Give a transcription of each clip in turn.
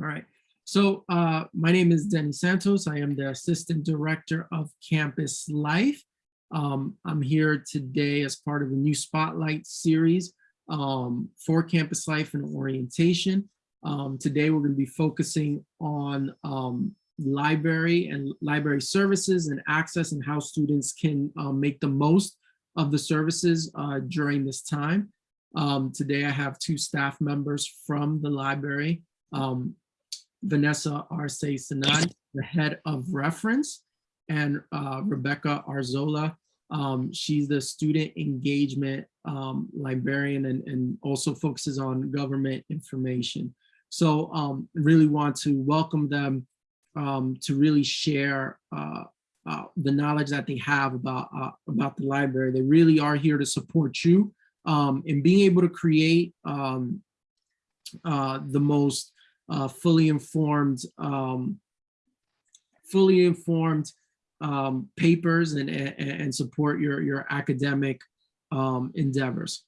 All right. So uh, my name is Denny Santos. I am the Assistant Director of Campus Life. Um, I'm here today as part of the new Spotlight series um, for Campus Life and Orientation. Um, today, we're going to be focusing on um, library and library services and access and how students can um, make the most of the services uh, during this time. Um, today, I have two staff members from the library. Um, Vanessa Arce Senati, the head of reference, and uh, Rebecca Arzola. Um, she's the student engagement um, librarian and, and also focuses on government information. So um, really want to welcome them um, to really share uh, uh, the knowledge that they have about, uh, about the library. They really are here to support you um, in being able to create um, uh, the most uh, fully informed, um, fully informed um, papers and, and, and support your, your academic um, endeavors.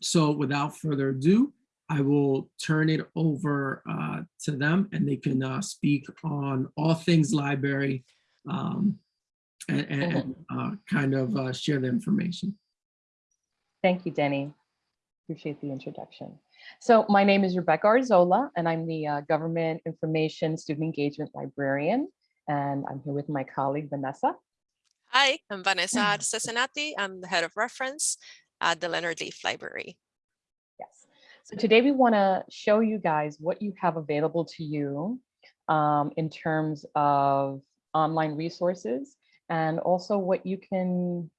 So without further ado, I will turn it over uh, to them and they can uh, speak on all things library um, and, and uh, kind of uh, share the information. Thank you, Denny. Appreciate the introduction. So my name is Rebecca Arzola, and I'm the uh, Government Information Student Engagement Librarian. And I'm here with my colleague, Vanessa. Hi, I'm Vanessa Cesenati. I'm the head of reference at the Leonard Lief Library. Yes. So today we want to show you guys what you have available to you um, in terms of online resources and also what you can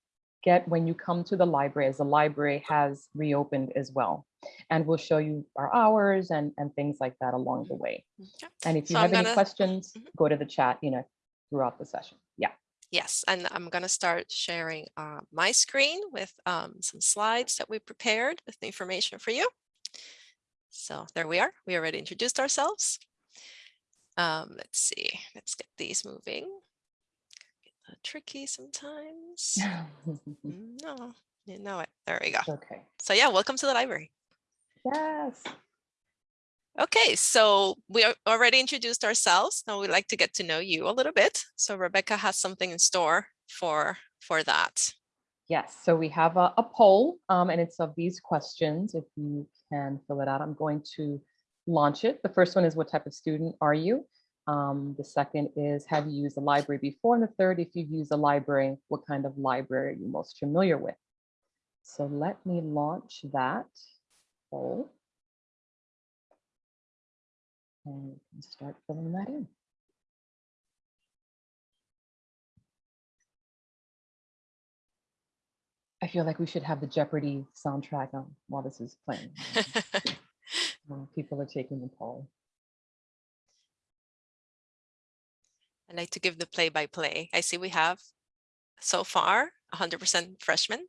get when you come to the library as the library has reopened as well. And we'll show you our hours and, and things like that along the way. Okay. And if you So have any gonna- questions, Mhm. go to the chat, you know, throughout the session. Yeah. Yes, and I'm going to start sharing uh, my screen with um, some slides that we prepared with the information for you. So there we are. We already introduced ourselves. Um, let's see. Let's get these moving. Tricky sometimes. No, you know it. There we go. okay. So yeah, welcome to the library. Yes. Okay, so we already introduced ourselves. Now we'd like to get to know you a little bit. So Rebecca has something in store for for that. Yes, so we have a, a poll um, and it's of these questions. If you can fill it out, I'm going to launch it. The first one is what type of student are you? Um, the second is have you used the library before? And the third, if you've used a library, what kind of library are you most familiar with? So let me launch that poll. And start filling that in. I feel like we should have the Jeopardy soundtrack on while this is playing. People are taking the poll. I'd like to give the play by play. I see we have so far 100% freshmen.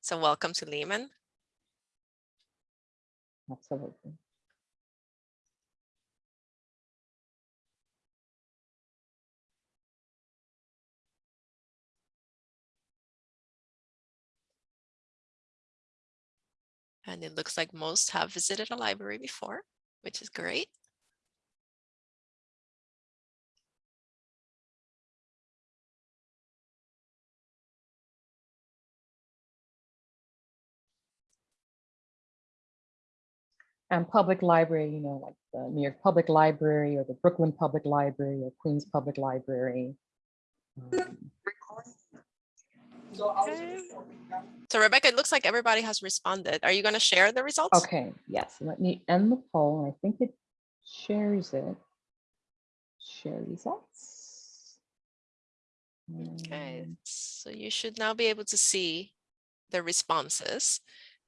So welcome to Lehman. Absolutely. And it looks like most have visited a library before, which is great. And public library, you know, like the New York Public Library or the Brooklyn Public Library or Queens Public Library. Um, So Rebecca, it looks like everybody has responded. Are you going to share the results? Okay, yes, let me end the poll. I think it shares it. Share results. Okay, so you should now be able to see the responses.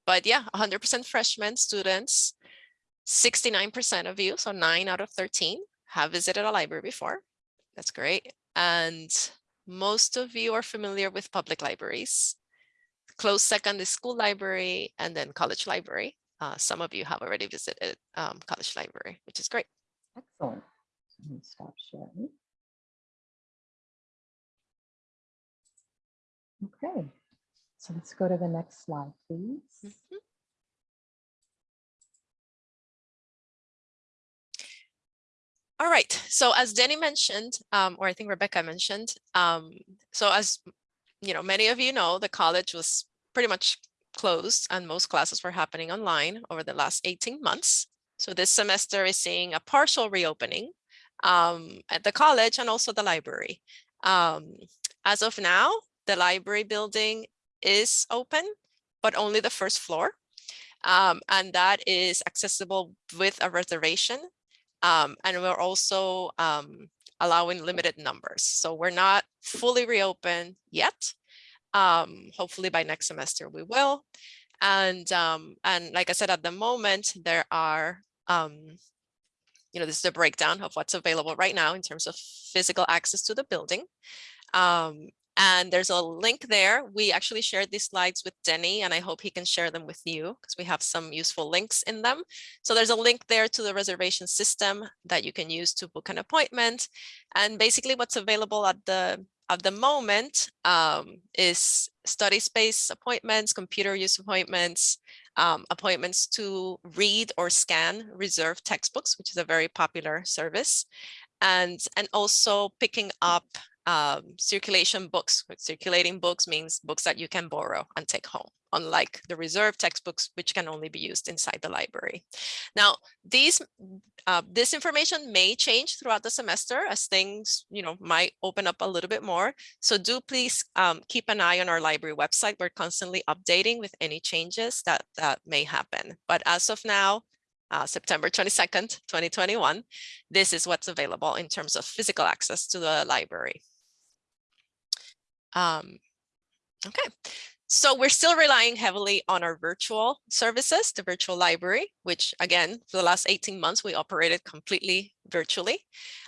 But yeah, 100% freshman students, 69% of you, so nine out of 13 have visited a library before. That's great. And most of you are familiar with public libraries. Close second is school library and then college library. Uh, some of you have already visited um, college library, which is great. Excellent. Let me stop sharing. Okay, so let's go to the next slide, please. Mhm. All right, so as Denny mentioned, um, or I think Rebecca mentioned, um, so as you know, many of you know, the college was pretty much closed and most classes were happening online over the last 18 months. So this semester is seeing a partial reopening um, at the college and also the library. Um, as of now, the library building is open, but only the first floor. Um, and that is accessible with a reservation. Um, and we're also um, allowing limited numbers. So we're not fully reopened yet. Um, hopefully by next semester we will. And, um, and like I said, at the moment, there are, um, you know, this is a breakdown of what's available right now in terms of physical access to the building. Um, and there's a link there. We actually shared these slides with Denny and I hope he can share them with you because we have some useful links in them. So there's a link there to the reservation system that you can use to book an appointment. And basically what's available at the at the moment um, is study space appointments, computer use appointments, um, appointments to read or scan reserved textbooks, which is a very popular service, and, and also picking up um, circulation books. Circulating books means books that you can borrow and take home, unlike the reserved textbooks, which can only be used inside the library. Now, these uh, this information may change throughout the semester as things, you know, might open up a little bit more. So do please um, keep an eye on our library website. We're constantly updating with any changes that, that may happen. But as of now, uh, September 22nd, 2021, this is what's available in terms of physical access to the library. Um, okay, so we're still relying heavily on our virtual services, the virtual library, which again, for the last 18 months, we operated completely virtually.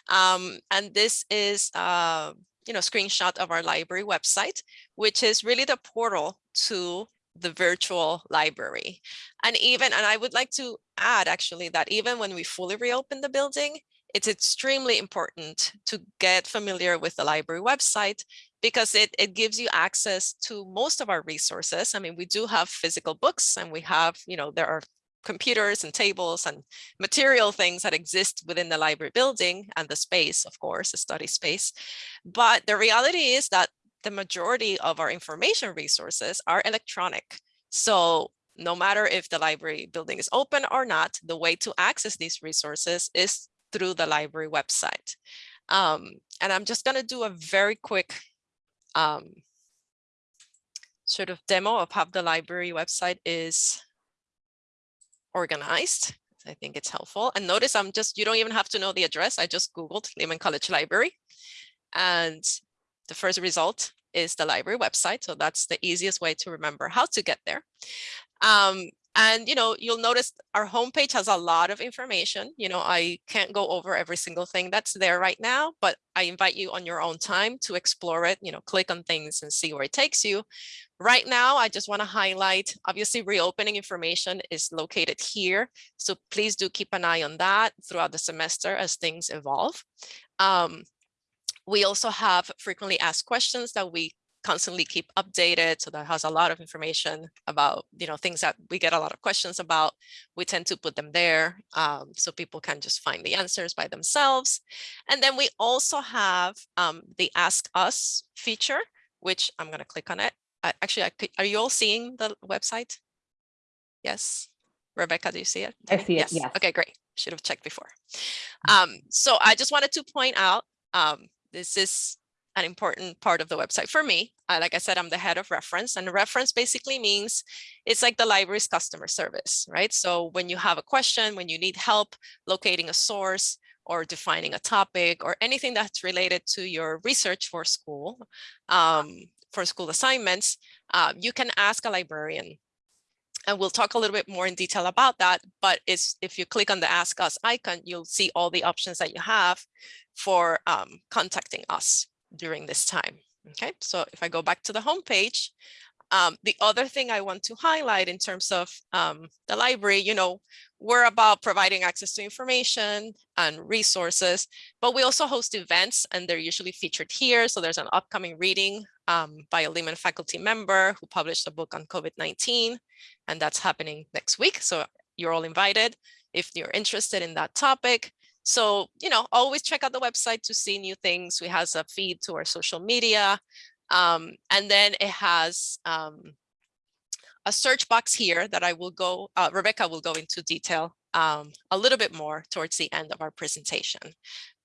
Um, and this is uh, you know, screenshot of our library website, which is really the portal to the virtual library. And even, and I would like to add actually that even when we fully reopen the building, it's extremely important to get familiar with the library website because it, it gives you access to most of our resources. I mean, we do have physical books and we have, you know, there are computers and tables and material things that exist within the library building and the space, of course, the study space. But the reality is that the majority of our information resources are electronic. So no matter if the library building is open or not, the way to access these resources is through the library website. Um, and I'm just going to do a very quick um, sort of demo of how the library website is organized. I think it's helpful. And notice I'm just, you don't even have to know the address. I just Googled Lehman College Library. And the first result is the library website. So that's the easiest way to remember how to get there. Um, and, you know, you'll notice our homepage has a lot of information. You know, I can't go over every single thing that's there right now, but I invite you on your own time to explore it, you know, click on things and see where it takes you. Right now, I just want to highlight, obviously, reopening information is located here. So please do keep an eye on that throughout the semester as things evolve. Um, we also have frequently asked questions that we constantly keep updated. So that has a lot of information about, you know, things that we get a lot of questions about. We tend to put them there um, so people can just find the answers by themselves. And then we also have um, the Ask Us feature, which I'm going to click on it. I, actually, I could, are you all seeing the website? Yes. Rebecca, do you see it? I see it, yes. Okay, great. Should have checked before. Um, so I just wanted to point out, um, this is an important part of the website for me. Uh, like I said, I'm the head of reference and reference basically means it's like the library's customer service, right? So when you have a question, when you need help locating a source or defining a topic or anything that's related to your research for school, um, for school assignments, uh, you can ask a librarian and we'll talk a little bit more in detail about that. But it's, if you click on the Ask Us icon, you'll see all the options that you have for um, contacting us during this time. Okay, so if I go back to the home page, um, the other thing I want to highlight in terms of um, the library, you know, we're about providing access to information and resources, but we also host events and they're usually featured here. So there's an upcoming reading um, by a Lehman faculty member who published a book on COVID-19, and that's happening next week. So you're all invited if you're interested in that topic. So, you know, always check out the website to see new things. We has a feed to our social media. Um, and then it has um, a search box here that I will go, uh, Rebecca will go into detail um, a little bit more towards the end of our presentation.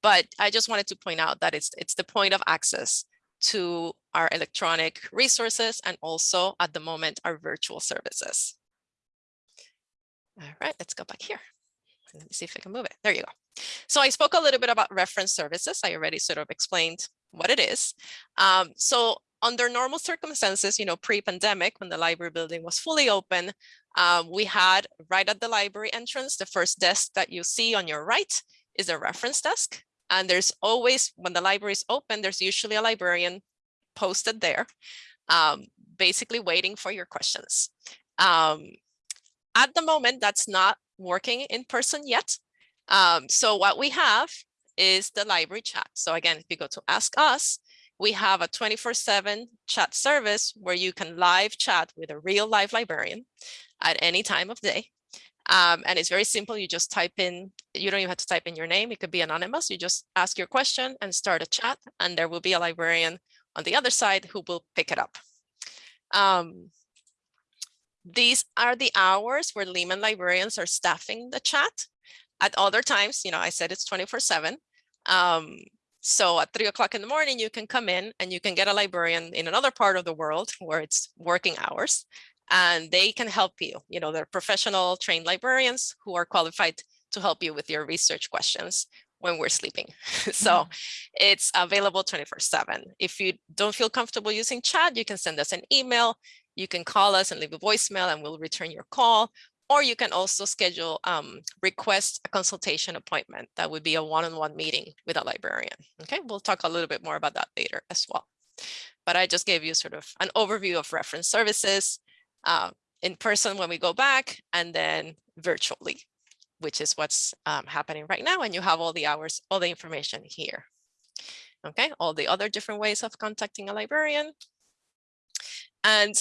But I just wanted to point out that it's, it's the point of access to our electronic resources and also at the moment our virtual services. All right, let's go back here. Let me see if I can move it. There you go. So I spoke a little bit about reference services. I already sort of explained what it is. Um, so under normal circumstances, you know, pre-pandemic, when the library building was fully open, um, we had right at the library entrance, the first desk that you see on your right is a reference desk. And there's always, when the library is open, there's usually a librarian posted there, um, basically waiting for your questions. Um, at the moment, that's not working in person yet. Um, so what we have is the library chat. So again, if you go to ask us, we have a 24 seven chat service where you can live chat with a real live librarian at any time of day. Um, and it's very simple. You just type in, you don't even have to type in your name. It could be anonymous. You just ask your question and start a chat and there will be a librarian on the other side who will pick it up. Um, these are the hours where Lehman librarians are staffing the chat. At other times, you know, I said it's 24 seven. Um, so at three o'clock in the morning, you can come in and you can get a librarian in another part of the world where it's working hours and they can help you. You know, they're professional trained librarians who are qualified to help you with your research questions when we're sleeping. so mm -hmm. it's available 24 seven. If you don't feel comfortable using chat, you can send us an email. You can call us and leave a voicemail and we'll return your call. Or you can also schedule, um, request a consultation appointment. That would be a one-on-one -on -one meeting with a librarian. Okay, we'll talk a little bit more about that later as well. But I just gave you sort of an overview of reference services uh, in person when we go back and then virtually, which is what's um, happening right now. And you have all the hours, all the information here. Okay, all the other different ways of contacting a librarian. And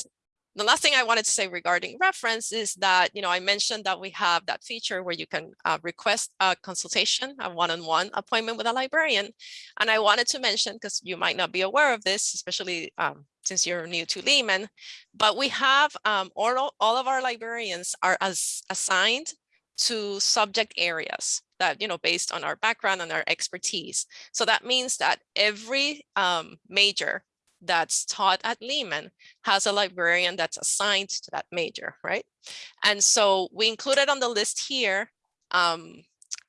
the last thing I wanted to say regarding reference is that, you know, I mentioned that we have that feature where you can uh, request a consultation, a one-on-one -on -one appointment with a librarian. And I wanted to mention, because you might not be aware of this, especially um, since you're new to Lehman, but we have um, all, all of our librarians are as assigned to subject areas that, you know, based on our background and our expertise. So that means that every um, major that's taught at Lehman has a librarian that's assigned to that major, right? And so we included on the list here, um,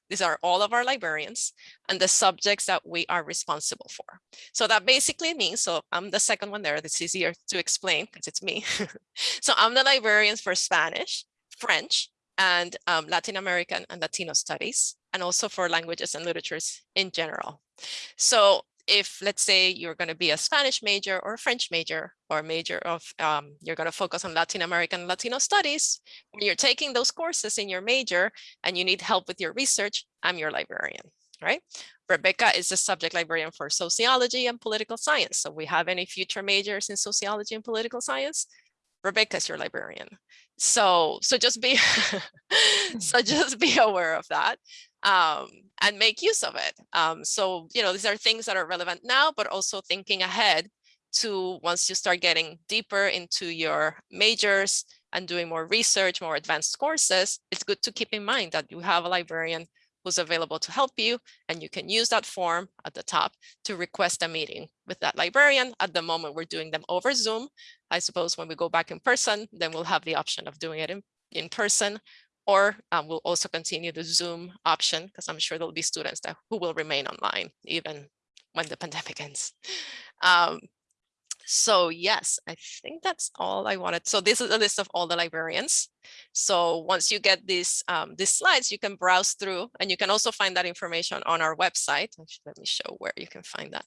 these are all of our librarians and the subjects that we are responsible for. So that basically means, so I'm the second one there, it's easier to explain because it's me. so I'm the librarian for Spanish, French, and um, Latin American and Latino studies, and also for languages and literatures in general. So if let's say you're going to be a Spanish major or a French major or a major of um, you're going to focus on Latin American Latino studies, when you're taking those courses in your major and you need help with your research, I'm your librarian, right? Rebecca is the subject librarian for sociology and political science. So we have any future majors in sociology and political science, Rebecca's your librarian. So, so just be, so just be aware of that um, and make use of it. Um, so, you know, these are things that are relevant now, but also thinking ahead to once you start getting deeper into your majors and doing more research, more advanced courses, it's good to keep in mind that you have a librarian who's available to help you and you can use that form at the top to request a meeting with that librarian. At the moment, we're doing them over Zoom. I suppose when we go back in person, then we'll have the option of doing it in, in person or um, we'll also continue the Zoom option because I'm sure there'll be students that who will remain online even when the pandemic ends. Um, so yes, I think that's all I wanted. So this is a list of all the librarians. So once you get these um, these slides, you can browse through and you can also find that information on our website. Actually, let me show where you can find that.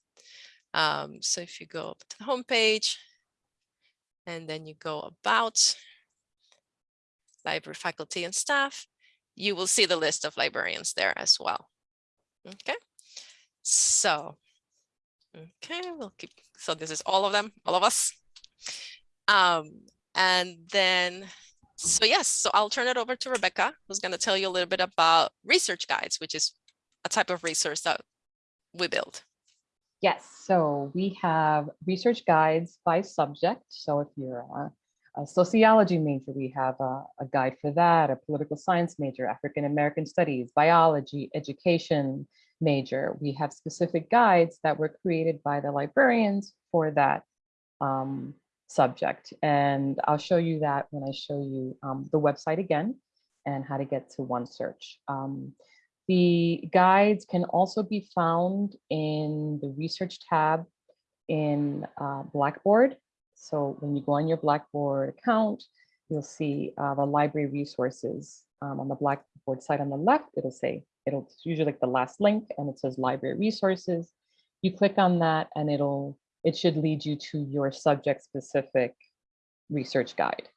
Um, so if you go to the homepage and then you go about library faculty and staff, you will see the list of librarians there as well. Okay, so, okay, we'll keep, so this is all of them, all of us. Um, and then, so yes, so I'll turn it over to Rebecca, who's going to tell you a little bit about research guides, which is a type of resource that we build. Yes, so we have research guides by subject. So if you're a, a sociology major, we have a, a guide for that, a political science major, African American studies, biology, education major. We have specific guides that were created by the librarians for that um, subject. And I'll show you that when I show you um, the website again and how to get to OneSearch. Um, the guides can also be found in the research tab in uh, Blackboard. So when you go on your Blackboard account, you'll see uh, the library resources um, on the Blackboard site on the left. It'll say, it'll it's usually like the last link and it says library resources. You click on that and it'll, it should lead you to your subject specific research guide.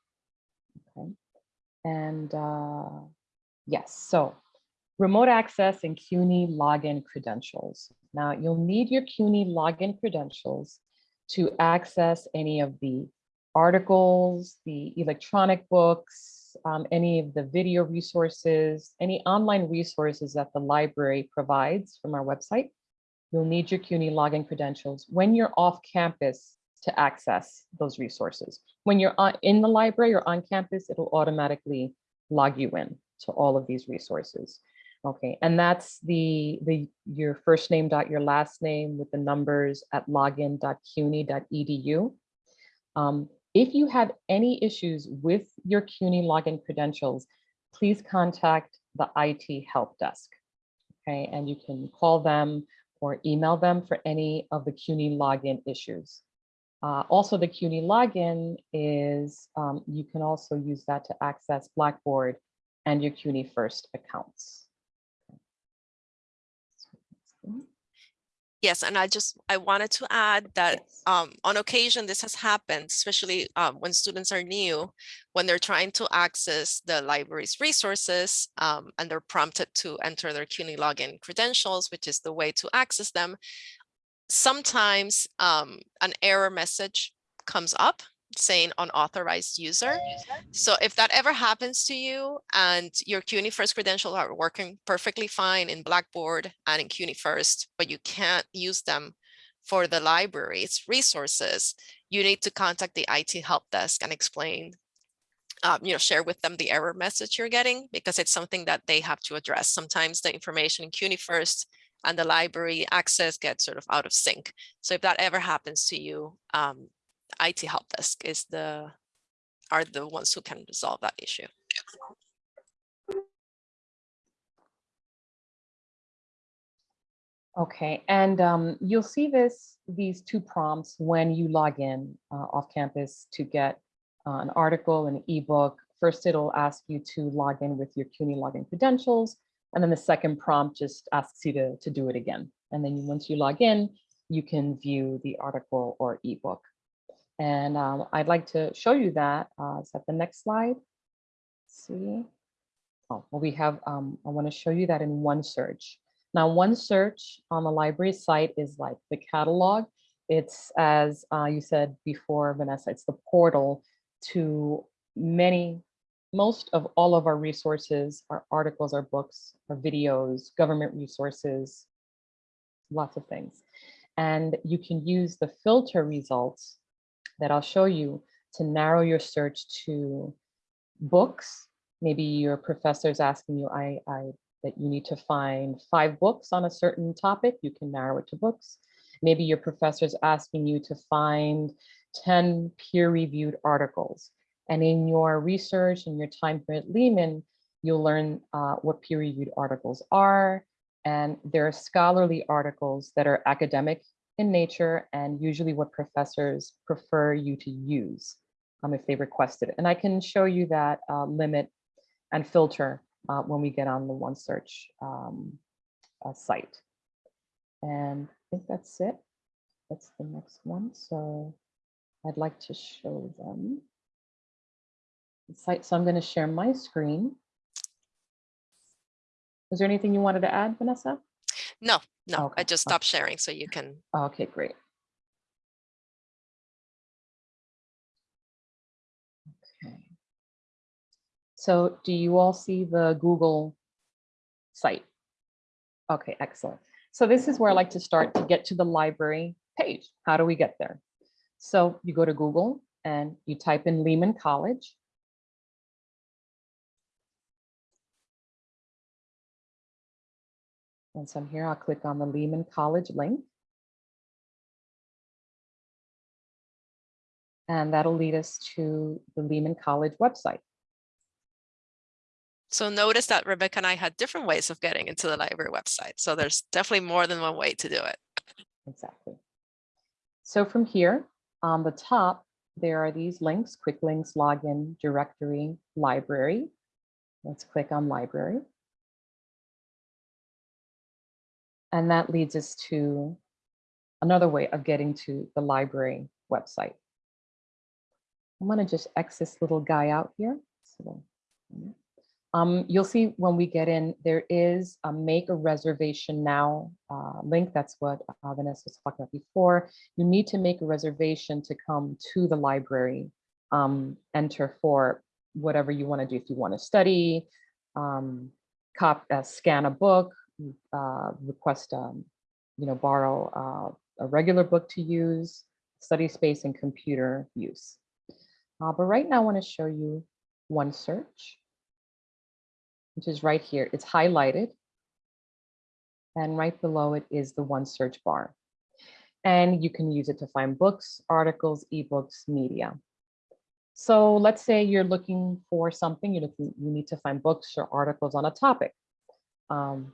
Okay. And uh, yes, so remote access and CUNY login credentials. Now you'll need your CUNY login credentials to access any of the articles, the electronic books, um, any of the video resources, any online resources that the library provides from our website. You'll need your CUNY login credentials when you're off campus to access those resources. When you're on, in the library or on campus, it'll automatically log you in to all of these resources. Okay, and that's the the your first name dot your last name with the numbers at login.cuny.edu. Um, if you have any issues with your CUNY login credentials, please contact the IT help desk. Okay, and you can call them or email them for any of the CUNY login issues. Uh, also, the CUNY login is, um, you can also use that to access Blackboard and your CUNY First accounts. Yes, and I just, I wanted to add that Yes. um, on occasion, this has happened, especially um, when students are new, when they're trying to access the library's resources um, and they're prompted to enter their CUNY login credentials, which is the way to access them. Sometimes um, an error message comes up saying unauthorized user. So if that ever happens to you and your CUNY First credentials are working perfectly fine in Blackboard and in CUNY First, but you can't use them for the library's resources, you need to contact the IT help desk and explain, um, you know, share with them the error message you're getting because it's something that they have to address. Sometimes the information in CUNY First and the library access gets sort of out of sync. So if that ever happens to you, um, IT help desk is the are the ones who can resolve that issue. Okay, and um, you'll see this, these two prompts when you log in uh, off campus to get uh, an article, an ebook. First, it'll ask you to log in with your CUNY login credentials. And then the second prompt just asks you to, to do it again. And then once you log in, you can view the article or ebook. And um, I'd like to show you that. Uh, is that the next slide? Let's see. Oh, well, we have, um, I want to show you that in OneSearch. Now, OneSearch on the library site is like the catalog. It's as uh, you said before, Vanessa, it's the portal to many, most of all of our resources, our articles, our books, our videos, government resources, lots of things. And you can use the filter results that I'll show you to narrow your search to books. Maybe your professor's asking you, I, I that you need to find five books on a certain topic, you can narrow it to books. Maybe your professor's asking you to find 10 peer-reviewed articles. And in your research and your time here at Lehman, you'll learn uh, what peer-reviewed articles are. And there are scholarly articles that are academic in nature and usually what professors prefer you to use um, if they requested it. And I can show you that uh, limit and filter uh, when we get on the OneSearch um, uh, site. And I think that's it. That's the next one. So I'd like to show them the site. So I'm going to share my screen. Is there anything you wanted to add, Vanessa? No, no, I just stopped sharing so you can. Okay, great. Okay. So do you all see the Google site? Okay, excellent. So this is where I like to start to get to the library page. How do we get there? So you go to Google and you type in Lehman College. Once I'm here, I'll click on the Lehman College link. And that'll lead us to the Lehman College website. So notice that Rebecca and I had different ways of getting into the library website. So there's definitely more than one way to do it. Exactly. So from here, on the top, there are these links, quick links, login, directory, library. Let's click on library. And that leads us to another way of getting to the library website. I'm to just X this little guy out here. Um, you'll see when we get in, there is a make a reservation now uh, link. That's what uh, Vanessa was talking about before. You need to make a reservation to come to the library, um, enter for whatever you want to do. If you want to study, um, cop, uh, scan a book, uh, request, um, you know, borrow uh, a regular book to use, study space and computer use. Uh, but right now I want to show you OneSearch, which is right here. It's highlighted. And right below it is the OneSearch bar. And you can use it to find books, articles, ebooks, media. So let's say you're looking for something, you, you need to find books or articles on a topic. Um,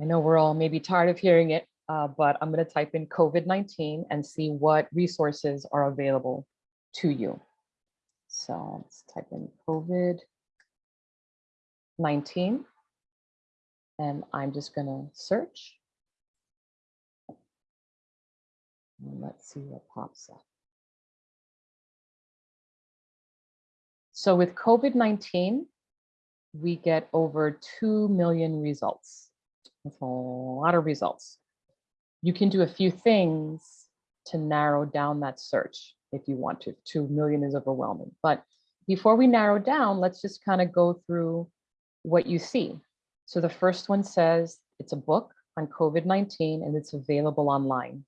I know we're all maybe tired of hearing it, uh, but I'm going to type in COVID-19 and see what resources are available to you. So let's type in COVID-19 and I'm just going to search. And let's see what pops up. So with COVID-19, we get over 2 million results. That's a lot of results. You can do a few things to narrow down that search if you want to. 2 million is overwhelming. But before we narrow down, let's just kind of go through what you see. So the first one says it's a book on COVID-19 and it's available online.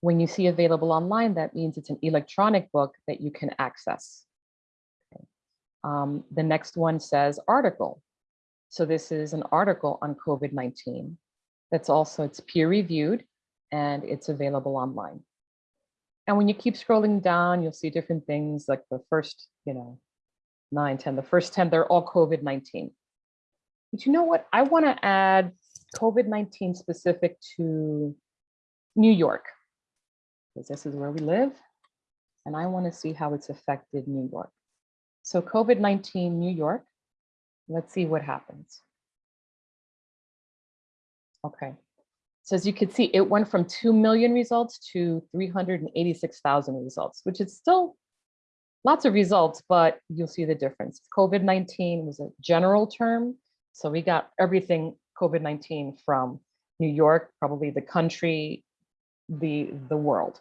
When you see available online, that means it's an electronic book that you can access. Okay. Um, the next one says article. So this is an article on COVID-19. That's also, it's peer reviewed and it's available online. And when you keep scrolling down, you'll see different things like the first, you know, nine, 10, the first 10, they're all COVID-19. But you know what? I want to add COVID-19 specific to New York, because this is where we live. And I want to see how it's affected New York. So COVID-19 New York, let's see what happens. Okay, so as you can see, it went from 2 million results to 386,000 results, which is still lots of results, but you'll see the difference. COVID-19 was a general term. So we got everything COVID-19 from New York, probably the country, the, the world.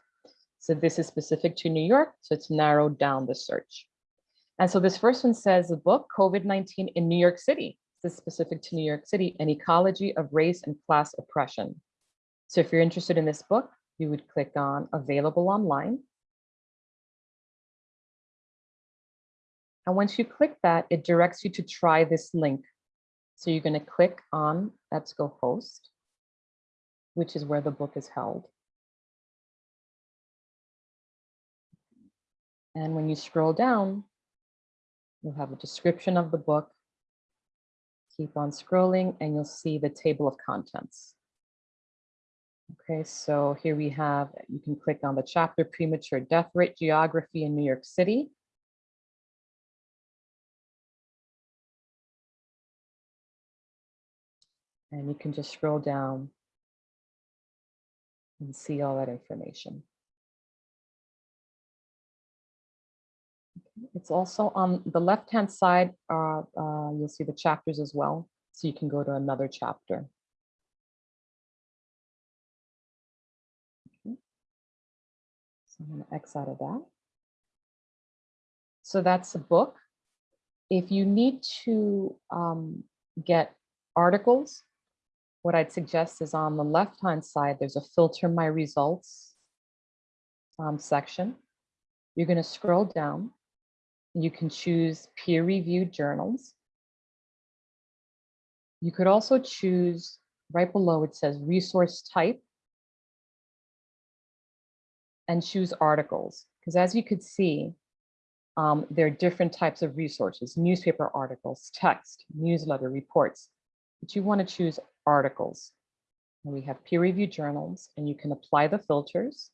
So this is specific to New York, so it's narrowed down the search. And so this first one says the book, COVID-19 in New York City. This is specific to New York City, an ecology of race and class oppression. So if you're interested in this book, you would click on available online. And once you click that, it directs you to try this link. So you're going to click on EBSCOhost, which is where the book is held. And when you scroll down, you'll have a description of the book. Keep on scrolling and you'll see the table of contents. Okay, so here we have, you can click on the chapter premature death rate geography in New York City. And you can just scroll down and see all that information. It's also on the left-hand side, uh, uh, you'll see the chapters as well. So you can go to another chapter. So I'm to X out of that. So that's a book. If you need to um, get articles, what I'd suggest is on the left-hand side, there's a filter my results um, section. You're going to scroll down. You can choose peer-reviewed journals. You could also choose right below it says resource type and choose articles. Because as you could see, um, there are different types of resources, newspaper articles, text, newsletter, reports, but you want to choose articles. And we have peer-reviewed journals, and you can apply the filters.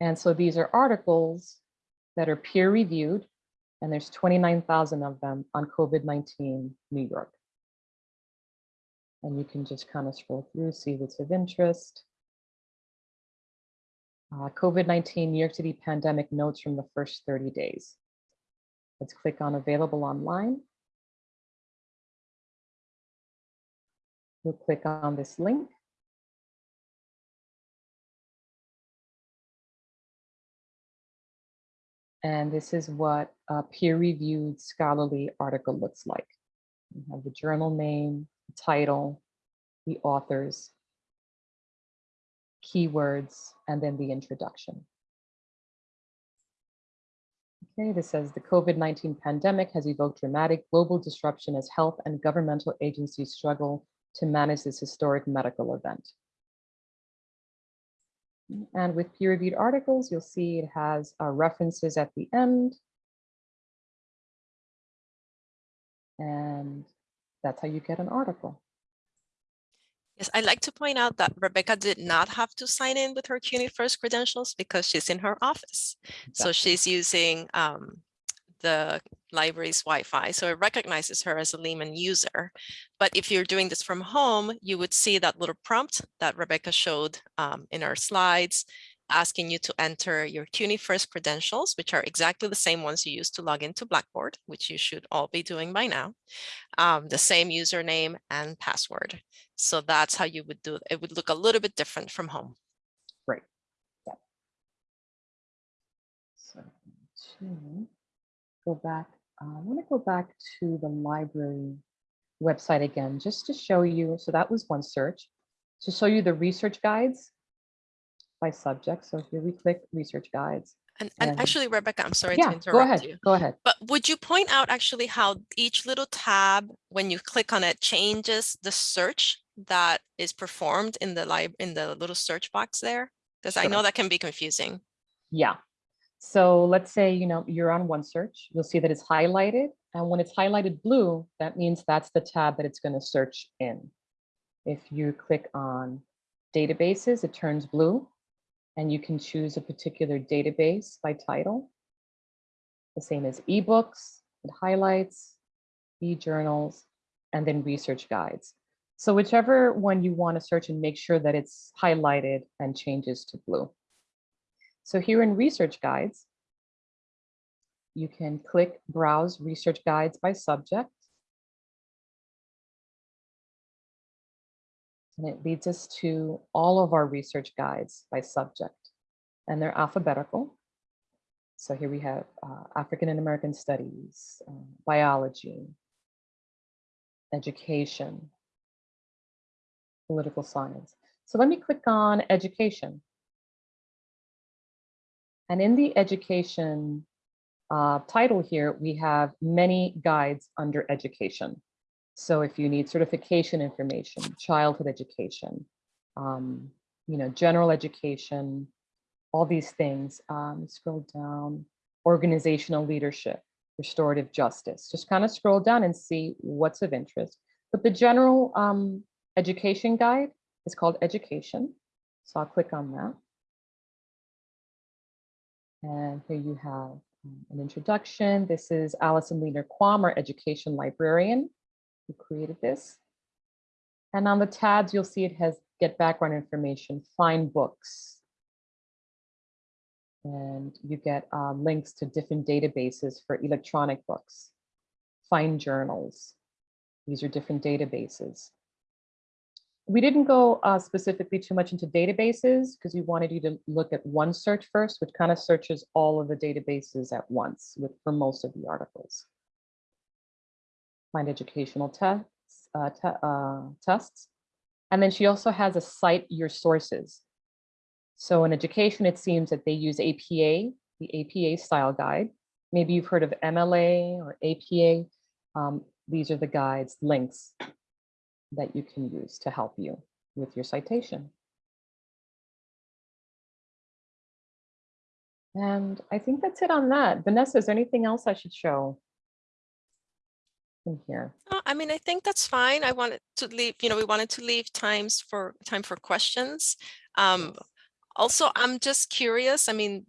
And so these are articles that are peer-reviewed, and there's 29,000 of them on COVID-19 New York. And you can just kind of scroll through, see what's of interest. Uh, COVID-19 New York City pandemic notes from the first 30 days. Let's click on available online. We'll click on this link. And this is what a peer-reviewed scholarly article looks like. You have the journal name, title, the authors, keywords, and then the introduction. Okay, this says the COVID-19 pandemic has evoked dramatic global disruption as health and governmental agencies struggle to manage this historic medical event. And with peer-reviewed articles, you'll see it has uh, references at the end. And that's how you get an article. Yes, I'd like to point out that Rebecca did not have to sign in with her CUNY First credentials because she's in her office. So she's using um, the library's Wi-Fi, so it recognizes her as a Lehman user. But if you're doing this from home, you would see that little prompt that Rebecca showed um, in our slides, asking you to enter your CUNY First credentials, which are exactly the same ones you use to log into Blackboard, which you should all be doing by now, um, the same username and password. So that's how you would do it. It would look a little bit different from home. Right. So to go back, uh, I want to go back to the library website again, just to show you. So that was OneSearch to show you the research guides by subject. So here we click research guides. And, and And- actually, Rebecca, I'm sorry to Yeah, interrupt go ahead, you. go ahead. But would you point out actually how each little tab, when you click on it, changes the search that is performed in the lib in the little search box there? Because I know that can be confusing. Yeah. So let's say, you know, you're on OneSearch, you'll see that it's highlighted. And when it's highlighted blue, that means that's the tab that it's going to search in. If you click on databases, it turns blue and you can choose a particular database by title. The same as ebooks, it highlights, e-journals, and then research guides. So whichever one you want to search and make sure that it's highlighted and changes to blue. So here in research guides, you can click browse research guides by subject. And it leads us to all of our research guides by subject and they're alphabetical. So here we have uh, African and American studies, uh, biology, education, political science. So let me click on education. And in the education uh, title here, we have many guides under education. So if you need certification information, childhood education, um, you know, general education, all these things, um, scroll down, organizational leadership, restorative justice, just kind of scroll down and see what's of interest. But the general um, education guide is called education. So I'll click on that. And here you have um, an introduction. This is Alison Lehner-Quam, our education librarian who created this. And on the tabs, you'll see it has get background information, find books. And you get uh, links to different databases for electronic books, find journals. These are different databases. We didn't go uh, specifically too much into databases because we wanted you to look at OneSearch first, which kind of searches all of the databases at once with for most of the articles. find educational tests, uh, te- uh, tests. And then she also has a cite your sources. So in education, it seems that they use APA, the APA style guide. Maybe you've heard of MLA or APA. Um, these are the guides, links that you can use to help you with your citation. And I think that's it on that. Vanessa, is there anything else I should show in here? Uh, I mean, I think that's fine. I wanted to leave, you know, we wanted to leave times for time for questions. Um, also, I'm just curious. I mean,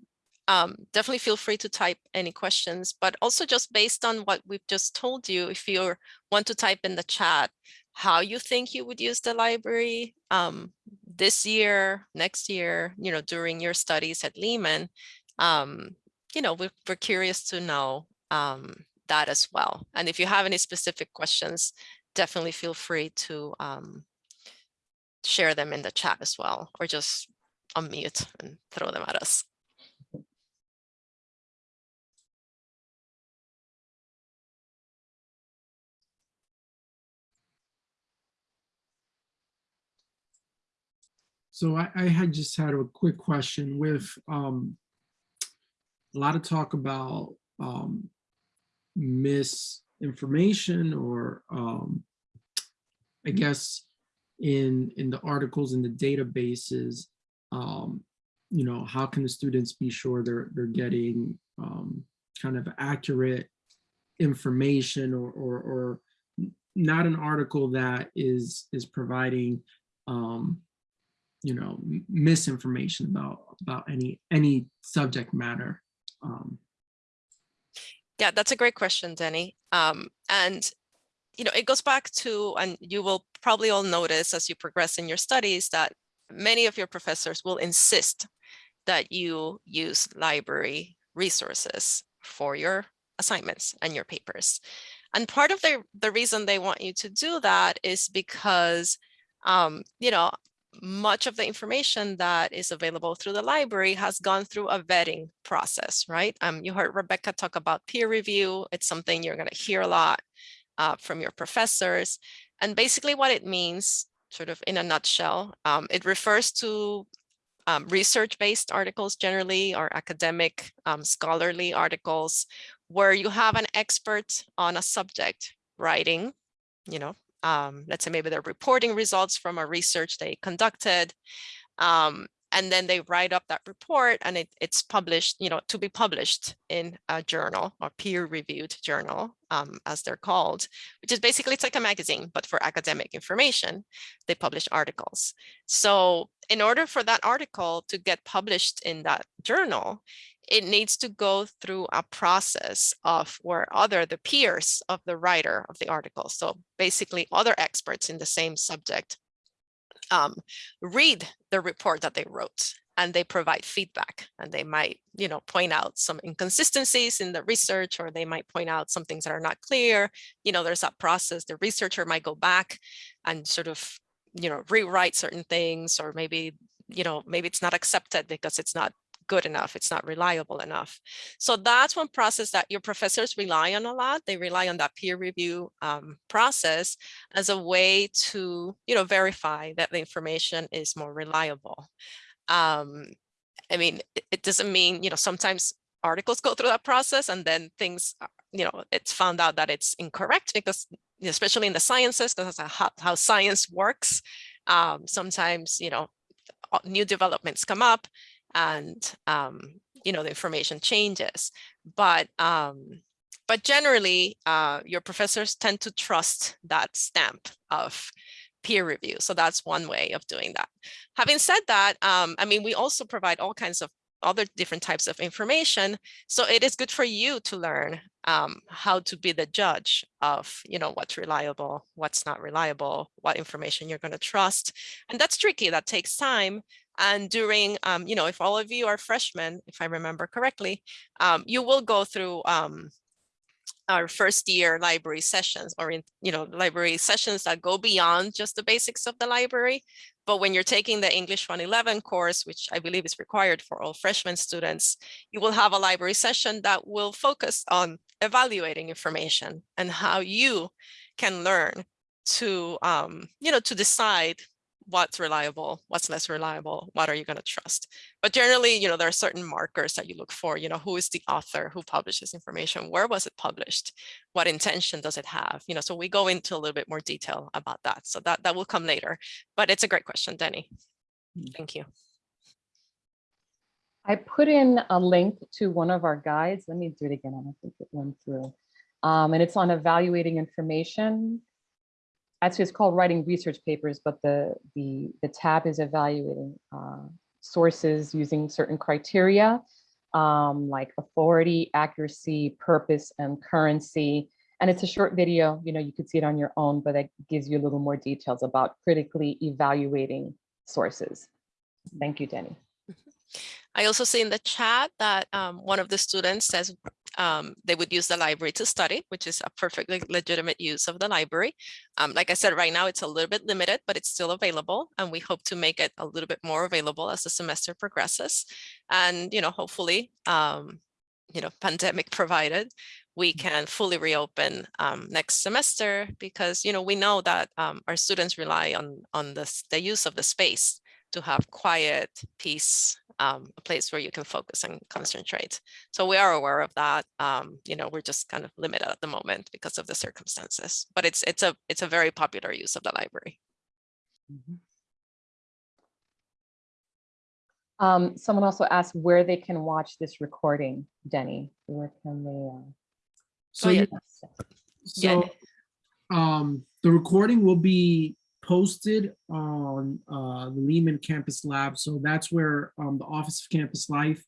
um, definitely feel free to type any questions, but also just based on what we've just told you, if you want to type in the chat, how you think you would use the library um, this year, next year, you know, during your studies at Lehman, um, you know, we're, we're curious to know um, that as well. And if you have any specific questions, definitely feel free to um, share them in the chat as well, or just unmute and throw them at us. So I, I had just had a quick question with um, a lot of talk about um, misinformation or um, I guess in in the articles in the databases, um, you know, how can the students be sure they're they're getting um, kind of accurate information or, or or not an article that is is providing um, you know misinformation about about any any subject matter um Yeah, that's a great question, Denny. Um, and you know, it goes back to, and you will probably all notice as you progress in your studies that many of your professors will insist that you use library resources for your assignments and your papers. And part of the, the reason they want you to do that is because, um, you know, much of the information that is available through the library has gone through a vetting process, right? Um, you heard Rebecca talk about peer review. It's something you're going to hear a lot uh, from your professors. And basically what it means, sort of in a nutshell, um, it refers to um, research-based articles generally or academic um, scholarly articles where you have an expert on a subject writing, you know, um, let's say maybe they're reporting results from a research they conducted. Um, and then they write up that report and it, it's published, you know, to be published in a journal or peer-reviewed journal, um, as they're called, which is basically it's like a magazine, but for academic information, they publish articles. So in order for that article to get published in that journal, it needs to go through a process of where other the peers of the writer of the article. So basically other experts in the same subject um, read the report that they wrote and they provide feedback and they might you know point out some inconsistencies in the research or they might point out some things that are not clear. You know there's that process the researcher might go back and sort of you know rewrite certain things or maybe you know maybe it's not accepted because it's not good enough, it's not reliable enough. So that's one process that your professors rely on a lot. They rely on that peer review um, process as a way to, you know, verify that the information is more reliable. Um, I mean, it, doesn't mean, you know, sometimes articles go through that process and then things, you know, it's found out that it's incorrect because especially in the sciences, because that's how, how science works. Um, sometimes, you know, new developments come up and um, you know the information changes. But um, but generally uh, your professors tend to trust that stamp of peer review. So that's one way of doing that. Having said that um, I mean we also provide all kinds of other different types of information. So it is good for you to learn um, how to be the judge of you know what's reliable what's not reliable what information you're going to trust. And that's tricky. That takes time and during, um, you know, if all of you are freshmen, if I remember correctly, um, you will go through um, our first year library sessions or in, you know, library sessions that go beyond just the basics of the library. But when you're taking the English 111 course, which I believe is required for all freshman students, you will have a library session that will focus on evaluating information and how you can learn to, um, you know, to decide what's reliable, what's less reliable, what are you going to trust. But generally, you know, there are certain markers that you look for, you know, who is the author who published this information? Where was it published? What intention does it have? You know, so we go into a little bit more detail about that. So that, that will come later, but it's a great question, Denny. Thank you. I put in a link to one of our guides. Let me do it again. I don't think it went through. Um, and it's on evaluating information. Actually, it's called writing research papers, but the, the, the tab is evaluating uh, sources using certain criteria, um, like authority, accuracy, purpose, and currency. And it's a short video, you know, you could see it on your own, but it gives you a little more details about critically evaluating sources. Thank you, Denny. I also see in the chat that um, one of the students says um, they would use the library to study, which is a perfectly legitimate use of the library. Um, like I said, right now it's a little bit limited, but it's still available. And we hope to make it a little bit more available as the semester progresses. And, you know, hopefully, um, you know, pandemic provided, we can fully reopen um, next semester because, you know, we know that um, our students rely on, on this, the use of the space to have quiet, peace, um, a place where you can focus and concentrate. So we are aware of that. Um, you know, we're just kind of limited at the moment because of the circumstances, but it's it's a it's a very popular use of the library. Um, someone also asked where they can watch this recording, Denny. Where can they? Uh... So, Oh, yeah. yeah, so um, the recording will be posted on uh, the Lehman Campus Lab. So that's where um, the Office of Campus Life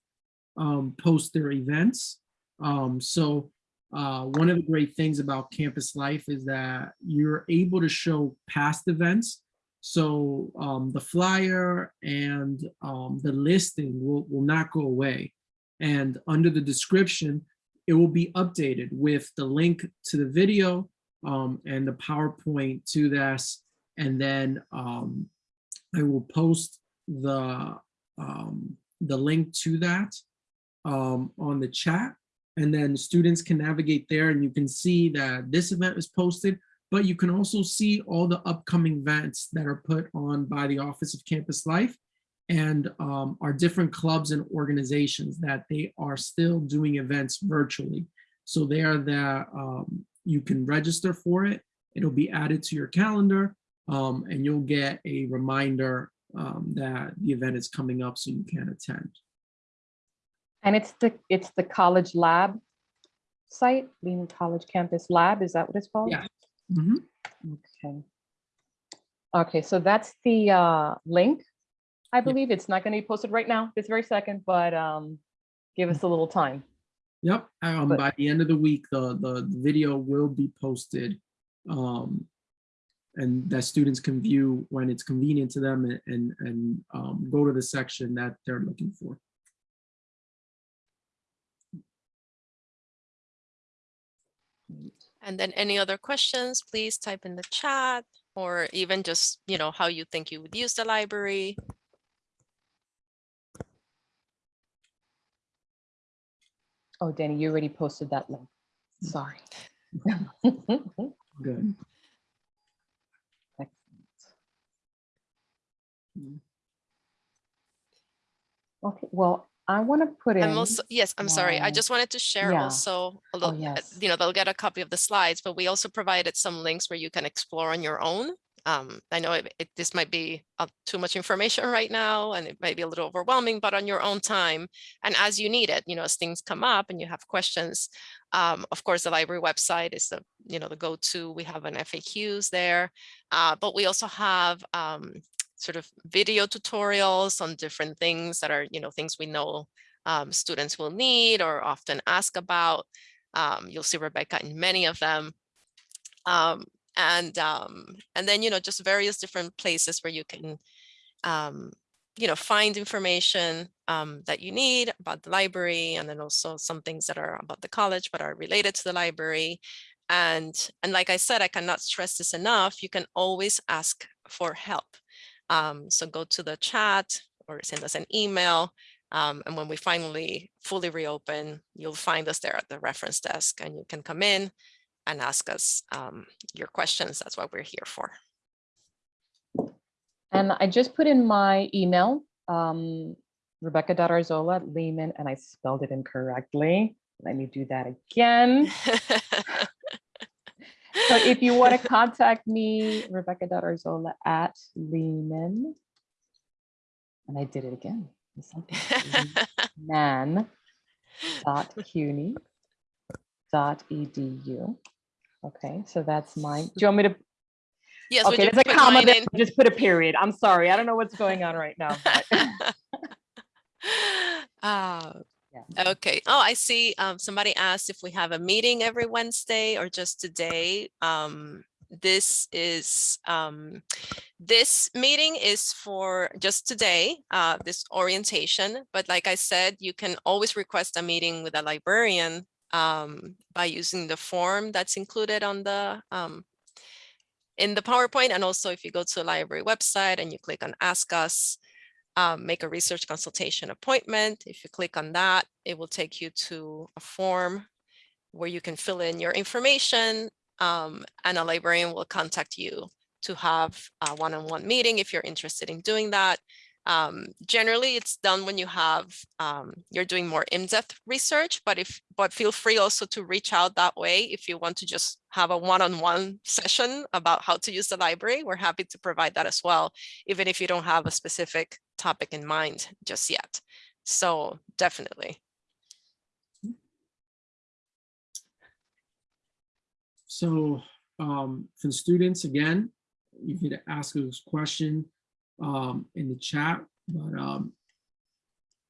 um, posts their events. Um, so uh, one of the great things about Campus Life is that you're able to show past events. So um, the flyer and um, the listing will, will not go away. And under the description, it will be updated with the link to the video um, and the PowerPoint to this and then um, I will post the um, the link to that um, on the chat and then students can navigate there and you can see that this event is posted but you can also see all the upcoming events that are put on by the Office of Campus Life and um, our different clubs and organizations that they are still doing events virtually. So they are that um, you can register for it. It'll be added to your calendar um, and you'll get a reminder um, that the event is coming up so you can attend. And it's the it's the college lab site, Lehman College Campus Lab. Is that what it's called? Yeah. Mhm. Okay. Okay, so that's the uh, link. I believe it's not going to be posted right now, this very second, but um, give us a little time. Yep, um, But- by the end of the week, the, the video will be posted. Um, and that students can view when it's convenient to them and, and, and um, go to the section that they're looking for. And then any other questions, please type in the chat or even just, you know, how you think you would use the library. Oh, Danny, you already posted that link. Sorry. Good. Okay, well, I want to put in. I'm also, yes, I'm sorry. I just wanted to share yeah. also, a Oh, little, uh, yes. you know, they'll get a copy of the slides, but we also provided some links where you can explore on your own. Um, I know it, it- this might be uh, too much information right now and it might be a little overwhelming, but on your own time and as you need it, you know, as things come up and you have questions. Um, of course, the library website is the, you know, the go-to. We have an FAQs there, uh, but we also have um, sort of video tutorials on different things that are, you know, things we know um, students will need or often ask about. Um, you'll see Rebecca in many of them. Um, and um, and then, you know, just various different places where you can, um, you know, find information um, that you need about the library and then also some things that are about the college but are related to the library. And, and like I said, I cannot stress this enough, you can always ask for help. Um, so go to the chat or send us an email. Um, and when we finally fully reopen, you'll find us there at the reference desk and you can come in and ask us um, your questions. That's what we're here for. And I just put in my email, um, Rebecca.arzola at Lehman, and I spelled it incorrectly. Let me do that again. So if you want to contact me, Rebecca.arzola at Lehman. And I did it again. Man dot CUNY dot edu. Okay, so that's mine. Do you want me to? yes, Okay, there's a comma there. Just put a period. I'm sorry. I don't know what's going on right now. but- Ah, yeah. Okay. Oh, I see. Um, somebody asked if we have a meeting every Wednesday or just today. Um, this is, um, this meeting is for just today, uh, this orientation. But like I said, you can always request a meeting with a librarian, um, by using the form that's included on the, um, in the PowerPoint. And also if you go to the library website and you click on Ask Us, um, make a research consultation appointment. If you click on that, it will take you to a form where you can fill in your information um, and a librarian will contact you to have a one-on-one meeting if you're interested in doing that. Um, generally, it's done when you have um, you're doing more in-depth research, but if but feel free also to reach out that way if you want to just have a one-on-one session about how to use the library. We're happy to provide that as well, even if you don't have a specific topic in mind just yet. So definitely. So um, for the students, again, you could ask a question um, in the chat, but um,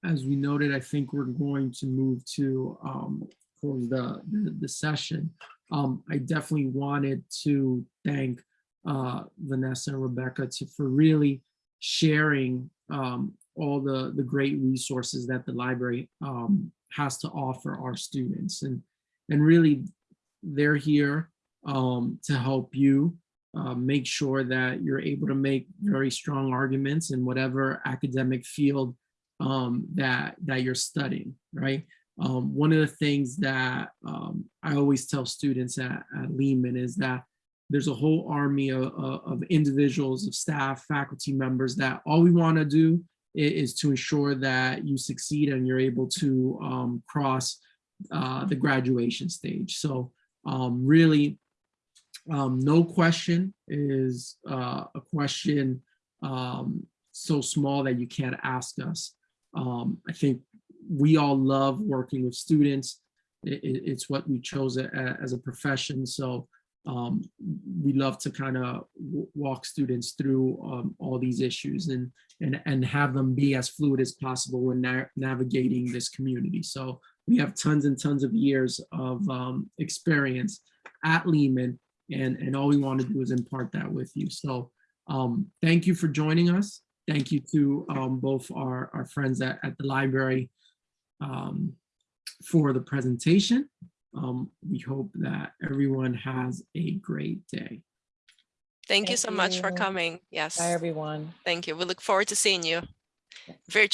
as we noted, I think we're going to move to um, close the, the, the session. Um, I definitely wanted to thank uh, Vanessa and Rebecca to, for really sharing um, all the, the great resources that the library um, has to offer our students. And, and really, they're here um, to help you uh, make sure that you're able to make very strong arguments in whatever academic field um, that, that you're studying, right? Um, one of the things that um, I always tell students at, at Lehman is that there's a whole army of, of individuals, of staff, faculty members that all we want to do is to ensure that you succeed and you're able to um, cross uh, the graduation stage. So um, really, um, no question is uh, a question um, so small that you can't ask us. Um, I think we all love working with students. I- i- it's what we chose as a profession. So um, we love to kind of walk students through um, all these issues and, and, and have them be as fluid as possible when na navigating this community. So we have tons and tons of years of um, experience at Lehman and, and all we want to do is impart that with you. So um, thank you for joining us. Thank you to um, both our, our friends at, at the library um, for the presentation. Um, we hope that everyone has a great day. Thank you Thank so much for coming. Yes. Bye, everyone. Thank you. We look forward to seeing you Yes. virtually.